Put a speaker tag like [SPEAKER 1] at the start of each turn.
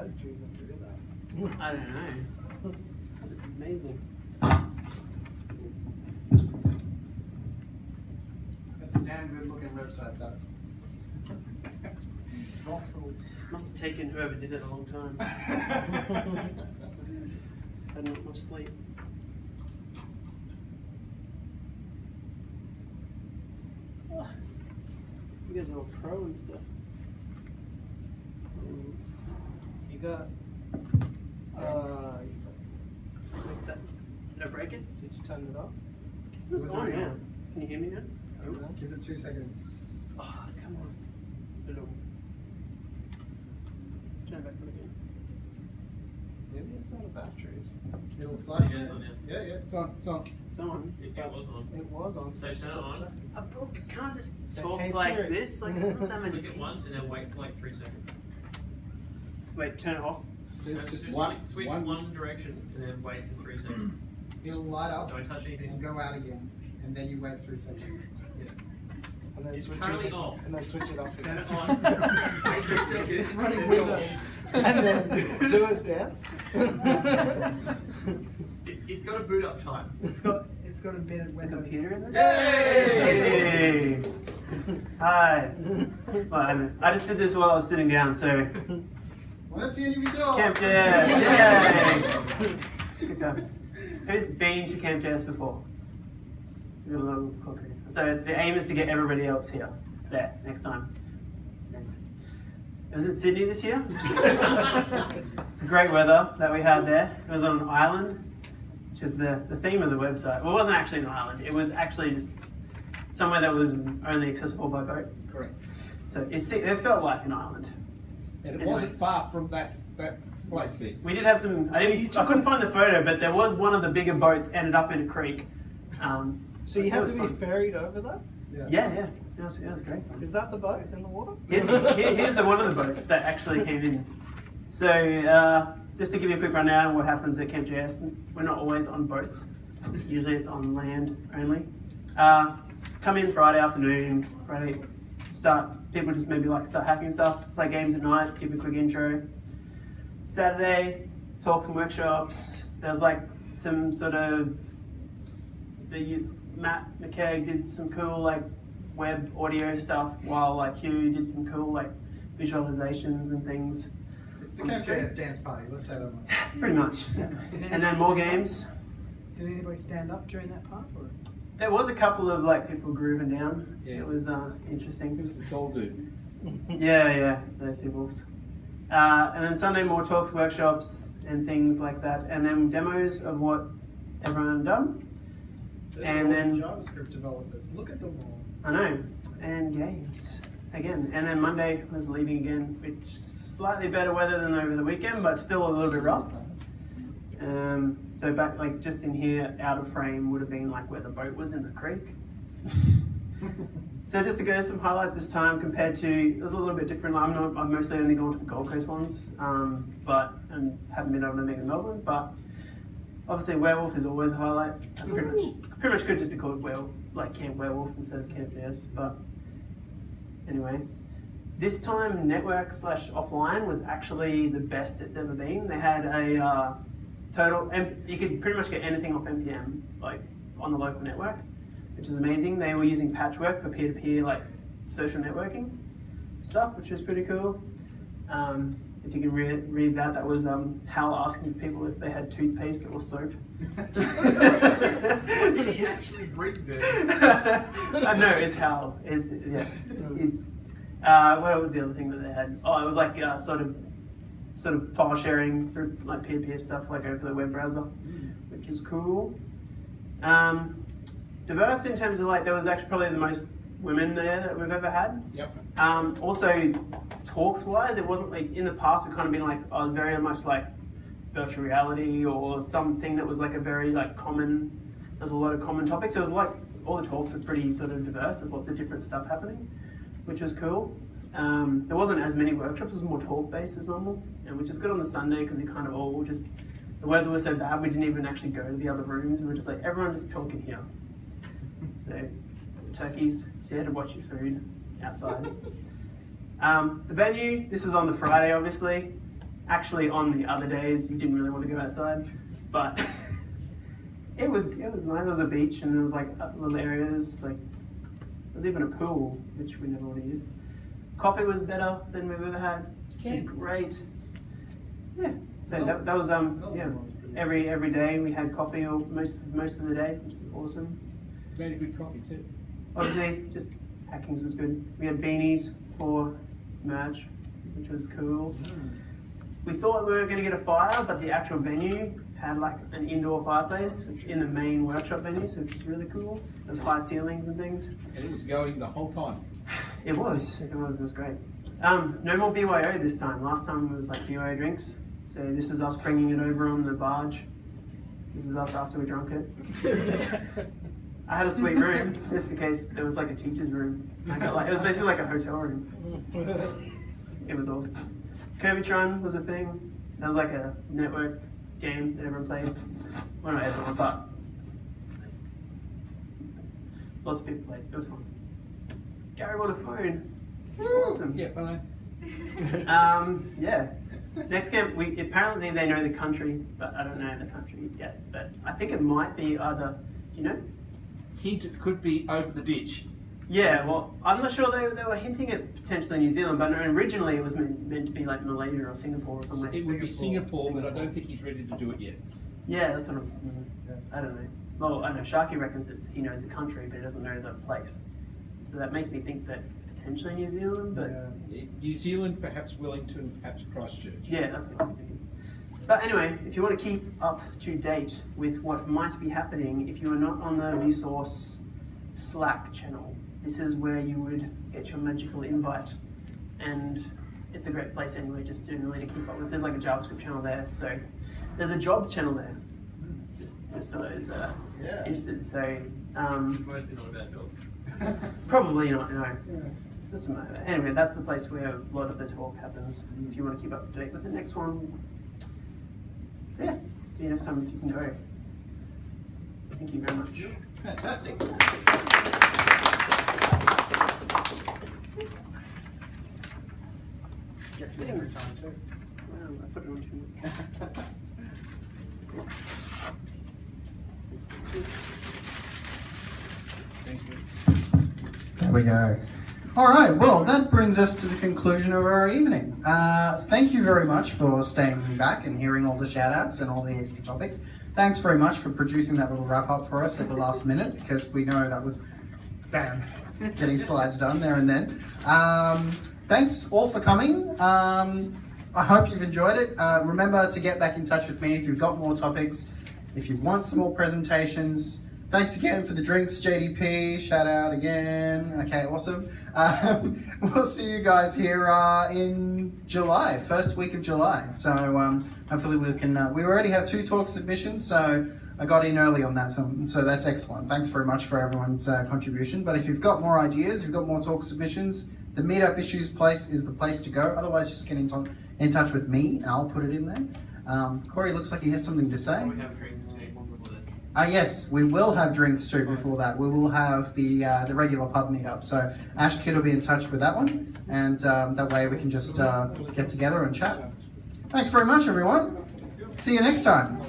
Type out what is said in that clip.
[SPEAKER 1] How did you even do that?
[SPEAKER 2] I don't know. It's amazing.
[SPEAKER 3] That's a damn good looking website though.
[SPEAKER 1] Voxel.
[SPEAKER 2] Must have taken whoever did it a long time. Must have had not much sleep. You guys are all pro and stuff.
[SPEAKER 1] You got. Uh,
[SPEAKER 2] Like that. Did I break it?
[SPEAKER 1] did you turn it off?
[SPEAKER 2] It's
[SPEAKER 3] Was it
[SPEAKER 2] on
[SPEAKER 3] on?
[SPEAKER 2] Can you hear me now?
[SPEAKER 3] Give it two seconds.
[SPEAKER 2] Oh, come on. It'll... Turn back on again.
[SPEAKER 1] Maybe it's out of batteries.
[SPEAKER 3] It'll flash.
[SPEAKER 4] Yeah, it's on,
[SPEAKER 3] Yeah, yeah, it's on, it's on.
[SPEAKER 2] It's on.
[SPEAKER 4] It, it was on.
[SPEAKER 1] It was on.
[SPEAKER 4] So
[SPEAKER 1] for a
[SPEAKER 4] turn it on.
[SPEAKER 2] I broke, I can't just talk
[SPEAKER 1] "Hey,
[SPEAKER 2] like
[SPEAKER 1] Siri."
[SPEAKER 2] this. Like, it's not that many.
[SPEAKER 4] Click it once and then wait for like three seconds.
[SPEAKER 2] Wait, turn it off.
[SPEAKER 3] So
[SPEAKER 4] No,
[SPEAKER 3] just
[SPEAKER 4] just
[SPEAKER 3] one,
[SPEAKER 4] switch, switch
[SPEAKER 3] one,
[SPEAKER 4] one direction and then wait for three seconds.
[SPEAKER 3] it'll light up
[SPEAKER 4] Don't touch
[SPEAKER 3] and
[SPEAKER 4] anything.
[SPEAKER 3] go out again, and then you wait three seconds.
[SPEAKER 1] And then
[SPEAKER 4] It's
[SPEAKER 1] switch
[SPEAKER 4] currently
[SPEAKER 1] it
[SPEAKER 4] off.
[SPEAKER 1] And then switch it off
[SPEAKER 4] Turn
[SPEAKER 1] again.
[SPEAKER 4] it on. Wait three seconds.
[SPEAKER 1] It's running Windows. and then do it dance.
[SPEAKER 4] It's, it's got a boot up time.
[SPEAKER 1] it's got it's got embedded
[SPEAKER 2] Is the
[SPEAKER 1] Windows.
[SPEAKER 2] computer in this?
[SPEAKER 3] Yay!
[SPEAKER 2] Hey! Hi. Well, I, I just did this while I was sitting down, so
[SPEAKER 3] Well, that's the end of your job.
[SPEAKER 2] Camp JS, yay! Good times. Who's been to Camp JS before? It's a little cookery. So the aim is to get everybody else here, there, next time. It was in Sydney this year. it's great weather that we had there. It was on an island, which is the, the theme of the website. Well, it wasn't actually an island. It was actually just somewhere that was only accessible by boat.
[SPEAKER 3] Correct.
[SPEAKER 2] So it, it felt like an island.
[SPEAKER 3] And it
[SPEAKER 2] Anyway.
[SPEAKER 3] wasn't far from that, that place there.
[SPEAKER 2] We did have some. I
[SPEAKER 1] So you
[SPEAKER 2] didn't. I couldn't find the photo, but there was one of the bigger boats ended up in a creek. Um,
[SPEAKER 1] So you
[SPEAKER 2] it
[SPEAKER 1] had to be
[SPEAKER 2] fun.
[SPEAKER 1] ferried over that?
[SPEAKER 2] Yeah, yeah. It was, it was great. fun.
[SPEAKER 1] Is that the boat in the water?
[SPEAKER 2] Here's, here- here's the one of the boats that actually came in. So uh, just to give you a quick rundown of what happens at Camp JS, we're not always on boats. Usually it's on land only. Uh, come in Friday afternoon, Friday start, people just maybe like start hacking stuff, play games at night, give a quick intro. Saturday, talks and workshops. There's like some sort of, the Matt McKegg did some cool like web audio stuff while like Hugh did some cool like visualizations and things.
[SPEAKER 3] It's the
[SPEAKER 2] On
[SPEAKER 3] Camp
[SPEAKER 2] screen.
[SPEAKER 3] Dance party, let's say that much.
[SPEAKER 2] Pretty much. And then more games.
[SPEAKER 1] Did anybody stand up during that part? Or?
[SPEAKER 2] There was a couple of like people grooving down.
[SPEAKER 3] Yeah.
[SPEAKER 2] It was uh, interesting.
[SPEAKER 5] Who's the tall dude?
[SPEAKER 2] Yeah, yeah, those people's. Uh, and then Sunday more talks, workshops, and things like that, and then demos of what everyone done.
[SPEAKER 3] There's
[SPEAKER 2] And then-
[SPEAKER 3] JavaScript developers, look at them all.
[SPEAKER 2] I know, and games again. And then Monday was leaving again, which slightly better weather than over the weekend, but still a little bit rough. Um, so back like just in here, out of frame would have been like where the boat was in the creek. so just to go some highlights this time compared to it was a little bit different. I'm not I'm mostly only going to the Gold Coast ones, um, but and haven't been able to make in Melbourne. But obviously Werewolf is always a highlight. That's pretty much pretty much could just be called Werewolf, like Camp Werewolf instead of Camp JS. But anyway. This time, network slash offline was actually the best it's ever been. They had a uh, total, and you could pretty much get anything off NPM, like on the local network, which is amazing. They were using Patchwork for peer-to-peer, like social networking stuff, which was pretty cool. Um, if you can re- read that, that was um, Hal asking people if they had toothpaste or soap.
[SPEAKER 4] Did he actually bring that?
[SPEAKER 2] I know it's Hal. Is yeah. Is uh, what was the other thing that they had? Oh, it was like uh, sort of sort of file sharing through like peer-to-peer stuff, like over the web browser, which is cool. Um, diverse in terms of like there was actually probably the most women there that we've ever had.
[SPEAKER 3] Yep.
[SPEAKER 2] Um, also, talks wise, it wasn't like in the past we've kind of been like I was very much like virtual reality or something that was like a very like common. There's a lot of common topics. It was like all the talks were pretty sort of diverse. There's lots of different stuff happening, which was cool. Um, there wasn't as many workshops. It was more talk based as normal, and which is good on the Sunday because we kind of all just the weather was so bad we didn't even actually go to the other rooms. We were just like everyone just talking here. So the turkeys, so you had to watch your food outside. Um, the venue, this is on the Friday, obviously. actually on the other days you didn't really want to go outside, but it was it was nice. There was a beach and there was like uh, little areas like there was even a pool which we never would have used. Coffee was better than we've ever had. It was great. Yeah. So that, that was um yeah. Every every day we had coffee or most most of the day, which was awesome.
[SPEAKER 5] Very good coffee too.
[SPEAKER 2] Obviously, just hackings was good. We had beanies for merch, which was cool. We thought we were going to get a fire, but the actual venue had like an indoor fireplace in the main workshop venue, so which was really cool. There was high ceilings and things.
[SPEAKER 5] And it was going the whole time.
[SPEAKER 2] It was, it was, it was great. Um, no more BYO this time. Last time it was like BYO drinks. So this is us bringing it over on the barge. This is us after we drunk it. I had a sweet room, just in case It was like a teacher's room. Like it was basically like a hotel room. It was awesome. Curvytron was a thing. That was like a network game that everyone played. Well, not everyone, but lots of people played. It was fun. Gary won a phone. It's awesome.
[SPEAKER 5] Yeah, but I,
[SPEAKER 2] Um, yeah. Next game, we apparently they know the country, but I don't know the country yet. But I think it might be either. You know?
[SPEAKER 5] hint it could be over the ditch.
[SPEAKER 2] Yeah. Well, I'm not sure they, they were hinting at potentially New Zealand, but originally it was meant, meant to be like Malaysia or Singapore or something.
[SPEAKER 5] It would be
[SPEAKER 3] Singapore.
[SPEAKER 5] Singapore, but I don't think he's ready to do it yet.
[SPEAKER 2] Yeah, that's sort of. mm, I don't know. Well, I know Sharky reckons it's he knows the country, but he doesn't know the place. So that makes me think that potentially New Zealand, but
[SPEAKER 3] Yeah.
[SPEAKER 5] New Zealand, perhaps Wellington, perhaps Christchurch.
[SPEAKER 2] Yeah, that's what I was thinking. But anyway, if you want to keep up to date with what might be happening, if you are not on the Resource Slack channel, this is where you would get your magical invite. And it's a great place anyway, just generally to keep up with. There's like a JavaScript channel there, so there's a jobs channel there, just, just for those that are
[SPEAKER 3] Yeah.
[SPEAKER 2] interested. So um,
[SPEAKER 4] Mostly not about dogs.
[SPEAKER 2] probably not, no.
[SPEAKER 3] Yeah.
[SPEAKER 2] Doesn't matter. Anyway, that's the place where a lot of the talk happens. If you want to keep up to date with the next one. So yeah, see you next time if you can go. Thank you very much.
[SPEAKER 3] Fantastic. Gets me every time too.
[SPEAKER 2] Wow, I put it on too much.
[SPEAKER 5] Thank you.
[SPEAKER 1] There we go. All right, well, that brings us to the conclusion of our evening. Uh, thank you very much for staying back and hearing all the shout outs and all the extra topics. Thanks very much for producing that little wrap up for us at the last minute because we know that was bam, getting slides done there and then. Um, thanks all for coming. Um, I hope you've enjoyed it. Uh, remember to get back in touch with me if you've got more topics, if you want some more presentations. Thanks again for the drinks, JDP. Shout out again. Okay, awesome. Um, we'll see you guys here uh, in July, first week of July. So um, hopefully we can. Uh, we already have two talk submissions, so I got in early on that, so, so that's excellent. Thanks very much for everyone's uh, contribution. But if you've got more ideas, you've got more talk submissions, the Meetup Issues place is the place to go. Otherwise, just get in, in touch with me, and I'll put it in there. Um, Corey looks like he has something to say.
[SPEAKER 4] We have drinks too before that.
[SPEAKER 1] Uh, yes, we will have drinks too before that. We will have the uh, the regular pub meetup. So Ash Kid will be in touch with that one, and um, that way we can just uh, get together and chat. Thanks very much, everyone. See you next time.